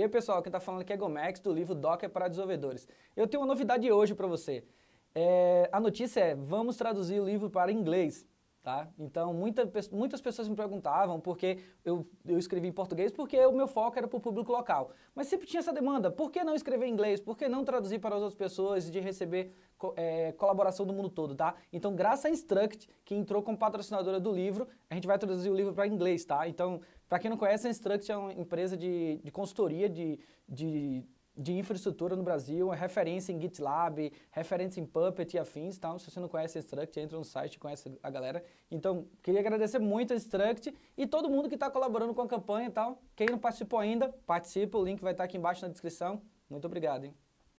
E aí pessoal, quem está falando aqui é Gomex, do livro Docker para desenvolvedores. Eu tenho uma novidade hoje para você. É, a notícia é, vamos traduzir o livro para inglês. Tá? Então, muita, muitas pessoas me perguntavam porque eu, eu escrevi em português, porque o meu foco era para o público local. Mas sempre tinha essa demanda, por que não escrever em inglês? Por que não traduzir para as outras pessoas e de receber é, colaboração do mundo todo, tá? Então, graças à Instruct, que entrou como patrocinadora do livro, a gente vai traduzir o livro para inglês, tá? Então, para quem não conhece, a Instruct é uma empresa de, de consultoria de, de de infraestrutura no Brasil, é referência em GitLab, referência em Puppet e afins, então se você não conhece a Struct, entra no site e conhece a galera. Então, queria agradecer muito a Struct e todo mundo que está colaborando com a campanha e tal. Quem não participou ainda, participa, o link vai estar aqui embaixo na descrição. Muito obrigado, hein?